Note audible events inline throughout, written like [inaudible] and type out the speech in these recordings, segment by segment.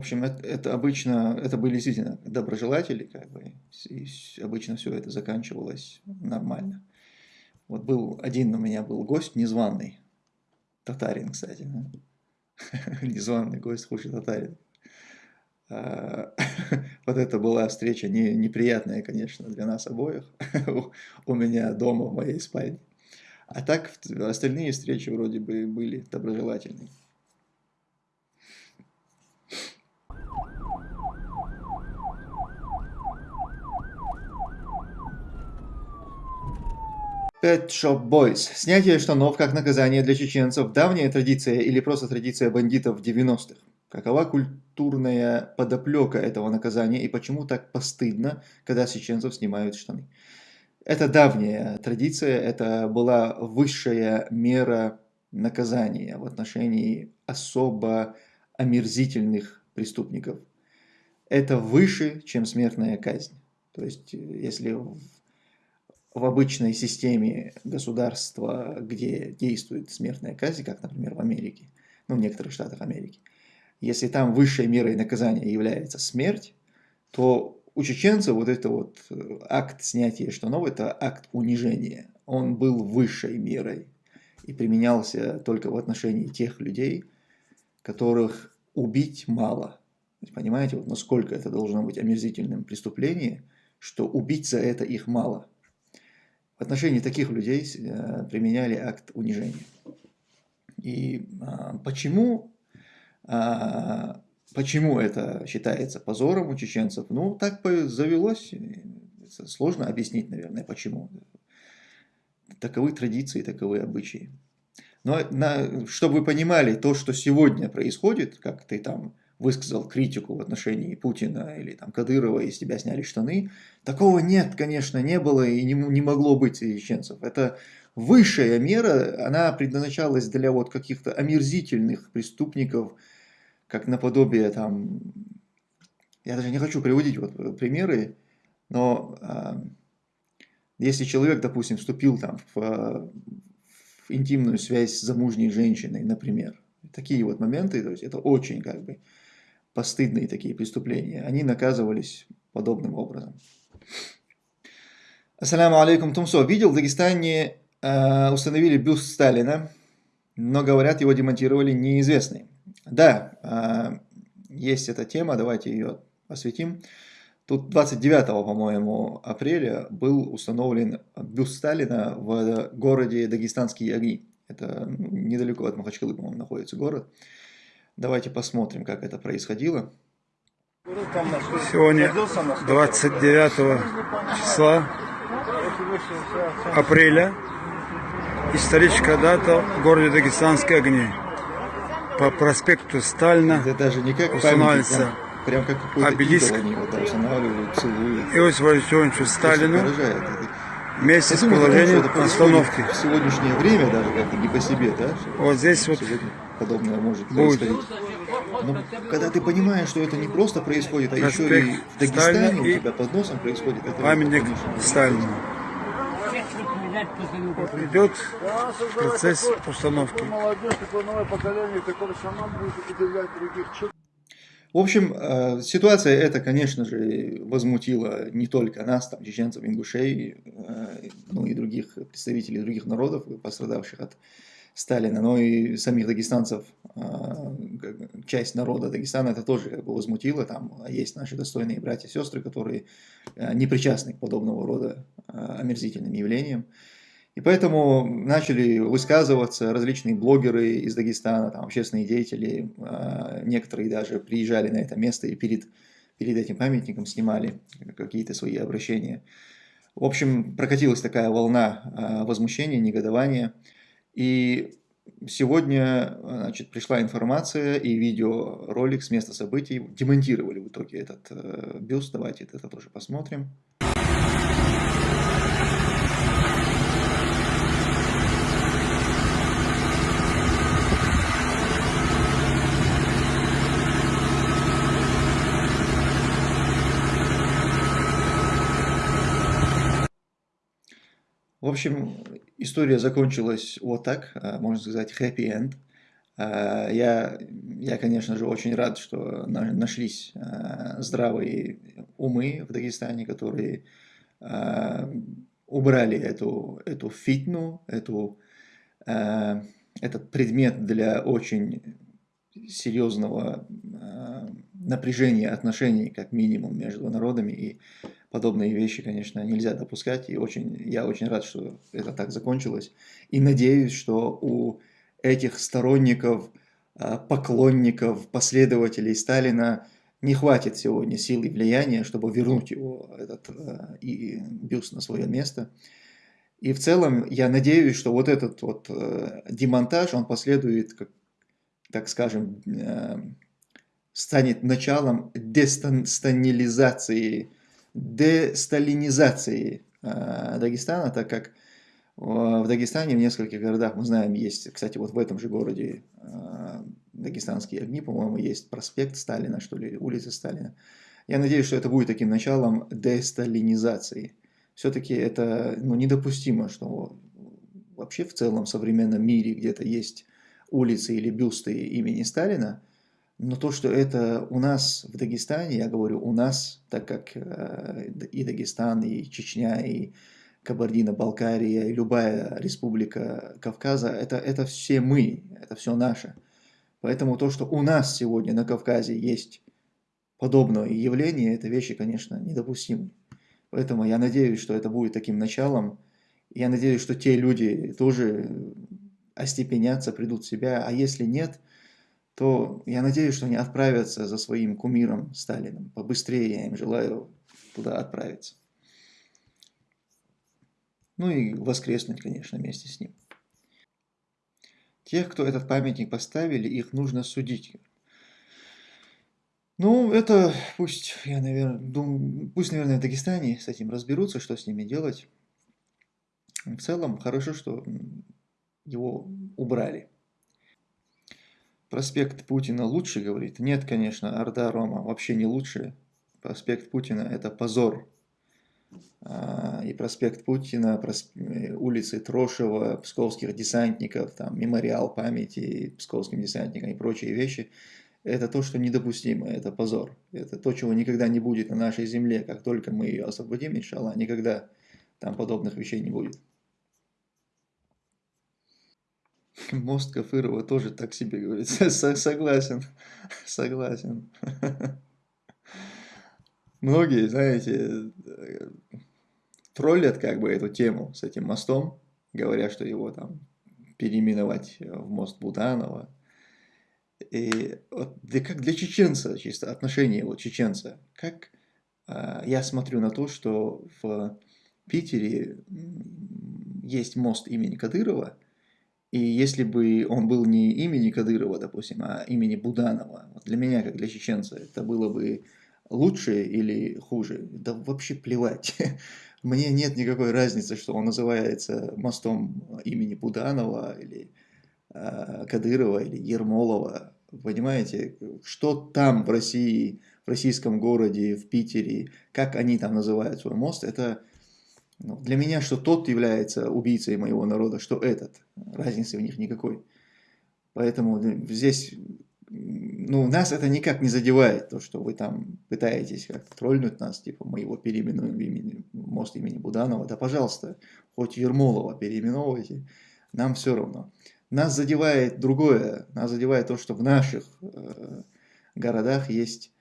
В общем, это, это обычно, это были действительно доброжелатели, как бы, и обычно все это заканчивалось нормально. Вот был один у меня был гость незваный, татарин, кстати, [laughs] незваный гость, хуже татарин. А, [laughs] вот это была встреча не, неприятная, конечно, для нас обоих, [laughs] у меня дома, в моей спальне. А так остальные встречи вроде бы были доброжелательные. Pet Shop Boys. Снятие штанов как наказание для чеченцев – давняя традиция или просто традиция бандитов 90-х? Какова культурная подоплека этого наказания и почему так постыдно, когда с чеченцев снимают штаны? Это давняя традиция, это была высшая мера наказания в отношении особо омерзительных преступников. Это выше, чем смертная казнь. То есть, если в обычной системе государства, где действует смертная казнь, как, например, в Америке, ну, в некоторых штатах Америки, если там высшей мерой наказания является смерть, то у чеченцев вот это вот э, акт снятия штанов, это акт унижения. Он был высшей мерой и применялся только в отношении тех людей, которых убить мало. Понимаете, вот насколько это должно быть омерзительным преступлением, что убить за это их мало. В отношении таких людей э, применяли акт унижения. И а, почему, а, почему это считается позором у чеченцев? Ну, так завелось. Сложно объяснить, наверное, почему. Таковы традиции, таковы обычаи. Но на, чтобы вы понимали, то, что сегодня происходит, как ты там высказал критику в отношении Путина или там Кадырова, и с тебя сняли штаны. Такого нет, конечно, не было и не, не могло быть чеченцев. Это высшая мера, она предназначалась для вот каких-то омерзительных преступников, как наподобие там, я даже не хочу приводить вот примеры, но э, если человек, допустим, вступил там в, в интимную связь с замужней женщиной, например, такие вот моменты, то есть это очень как бы постыдные такие преступления, они наказывались подобным образом. Ассаламу алейкум, Тумсо. Видел, в Дагестане э, установили бюст Сталина, но, говорят, его демонтировали неизвестный. Да, э, есть эта тема, давайте ее осветим. Тут 29, по-моему, апреля был установлен бюст Сталина в городе Дагестанские огни. Это недалеко от Махачкалы, по-моему, находится город. Давайте посмотрим, как это происходило. Сегодня 29 числа апреля историческая дата в городе Дагестанские огни. По проспекту Сталина это даже не как устанавливается прям, прям как обелиск. Они вот устанавливают, целуют. Иосифу Сталину вместе с положением остановки. В сегодняшнее время даже как-то не по себе, да? Вот здесь вот подобное может происходить. Но когда ты понимаешь, что это не просто происходит, а еще и в Дагестане у тебя под носом происходит, это памятник Сталину. Вот идет процесс установки. В общем, э, ситуация эта, конечно же, возмутила не только нас, там, чеченцев, ингушей, э, ну и других представителей других народов, пострадавших от Сталина, но и самих дагестанцев, а, часть народа Дагестана это тоже как бы возмутило. Там есть наши достойные братья и сестры, которые а, не причастны к подобного рода а, омерзительным явлениям. И поэтому начали высказываться различные блогеры из Дагестана, там, общественные деятели, некоторые даже приезжали на это место и перед, перед этим памятником снимали какие-то свои обращения. В общем, прокатилась такая волна возмущения, негодования. И сегодня значит, пришла информация и видеоролик с места событий. Демонтировали в итоге этот э, бюст. Давайте это тоже посмотрим. В общем, история закончилась вот так, а, можно сказать, happy end. Я, я, конечно же, очень рад, что нашлись здравые умы в Дагестане, которые убрали эту, эту фитну, эту, этот предмет для очень серьезного напряжения отношений, как минимум, между народами, и подобные вещи, конечно, нельзя допускать, и очень, я очень рад, что это так закончилось, и надеюсь, что у этих сторонников, а, поклонников, последователей Сталина не хватит сегодня сил и влияния, чтобы вернуть его, этот а, и бюст на свое место. И в целом я надеюсь, что вот этот вот э, демонтаж, он последует, как, так скажем, станет началом дестанилизации, десталинизации э, Дагестана, так как в Дагестане, в нескольких городах, мы знаем, есть, кстати, вот в этом же городе э, Дагестанские огни, по-моему, есть проспект Сталина, что ли, улица Сталина. Я надеюсь, что это будет таким началом десталинизации. Все-таки это ну, недопустимо, что вообще в целом в современном мире где-то есть улицы или бюсты имени Сталина, но то, что это у нас в Дагестане, я говорю у нас, так как э, и Дагестан, и Чечня, и Кабардино-Балкария, и любая республика Кавказа, это, это все мы, это все наше. Поэтому то, что у нас сегодня на Кавказе есть подобное явление, это вещи, конечно, недопустимы. Поэтому я надеюсь, что это будет таким началом. Я надеюсь, что те люди тоже остепенятся, придут в себя. А если нет, то я надеюсь, что они отправятся за своим кумиром Сталином. Побыстрее я им желаю туда отправиться. Ну и воскреснуть, конечно, вместе с ним. Тех, кто этот памятник поставили, их нужно судить. Ну, это пусть, я, наверное, думаю, пусть, наверное, в Дагестане с этим разберутся, что с ними делать. В целом, хорошо, что его убрали. Проспект Путина лучше, говорит? Нет, конечно, Орда Рома вообще не лучше. Проспект Путина – это позор. А, и проспект Путина, улицы Трошева, псковских десантников, там, мемориал памяти псковским десантникам и прочие вещи – это то, что недопустимо, это позор. Это то, чего никогда не будет на нашей земле. Как только мы ее освободим, иншаллах, никогда там подобных вещей не будет. [laughs] Мост Кафырова тоже так себе говорит. [laughs] Согласен, [laughs] согласен. Многие, знаете, троллят как бы эту тему с этим мостом, говоря, что его там переименовать в мост Буданова. И вот, да как для чеченца, чисто отношение вот чеченца, как а, я смотрю на то, что в Питере есть мост имени Кадырова, и если бы он был не имени Кадырова, допустим, а имени Буданова, для меня, как для чеченца, это было бы лучше или хуже? Да вообще плевать. [laughs] Мне нет никакой разницы, что он называется мостом имени Буданова или э, Кадырова или Ермолова. Понимаете, что там в России, в российском городе, в Питере, как они там называют свой мост, это ну, для меня, что тот является убийцей моего народа, что этот. Разницы в них никакой. Поэтому здесь, ну, нас это никак не задевает, то, что вы там пытаетесь как тролльнуть нас, типа, мы его переименуем в имени, мост имени Буданова. Да, пожалуйста, хоть Ермолова переименовывайте, нам все равно. Нас задевает другое, нас задевает то, что в наших э, городах есть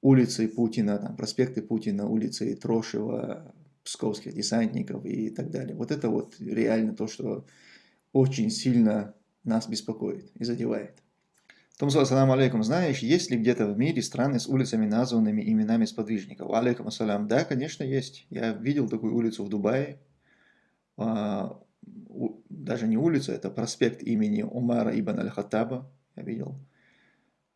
улицы Путина, там, проспекты Путина, улицы Трошева, псковских десантников и так далее. Вот это вот реально то, что очень сильно нас беспокоит и задевает. Томсо, ассаламу алейкум. Знаешь, есть ли где-то в мире страны с улицами, названными именами сподвижников? Алейкум ассалям. Да, конечно, есть. Я видел такую улицу в Дубае. А, даже не улица, это проспект имени Умара ибн аль-Хаттаба. Я видел.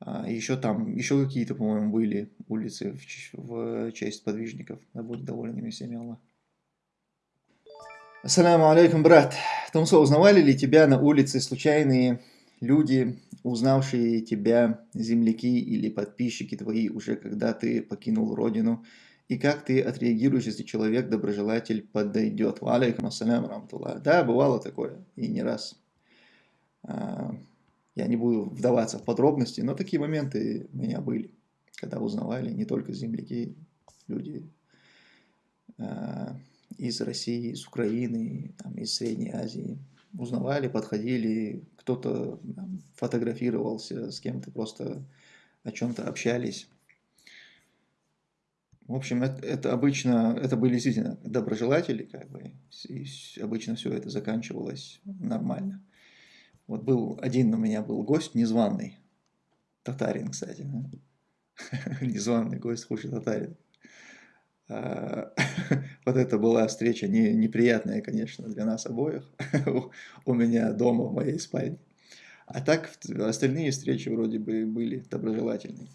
А, еще там, еще какие-то, по-моему, были улицы в, в честь подвижников. Да будет доволен ими всеми Аллах. Ассаламу алейкум, брат. Томсо, узнавали ли тебя на улице случайные люди, узнавшие тебя, земляки или подписчики твои уже когда ты покинул родину? И как ты отреагируешь, если человек, доброжелатель, подойдет? Алейкум ассалям, рамтуллах. Да, бывало такое, и не раз. Я не буду вдаваться в подробности, но такие моменты у меня были, когда узнавали не только земляки, люди э, из России, из Украины, там, из Средней Азии. Узнавали, подходили, кто-то фотографировался с кем-то, просто о чем-то общались. В общем, это, это обычно, это были действительно доброжелатели, как бы, и обычно все это заканчивалось нормально. Вот был, один у меня был гость незваный, татарин, кстати, [laughs] незваный гость, хуже татарин. А, [laughs] вот это была встреча не, неприятная, конечно, для нас обоих, [laughs] у меня дома, в моей спальне. А так остальные встречи вроде бы были доброжелательные.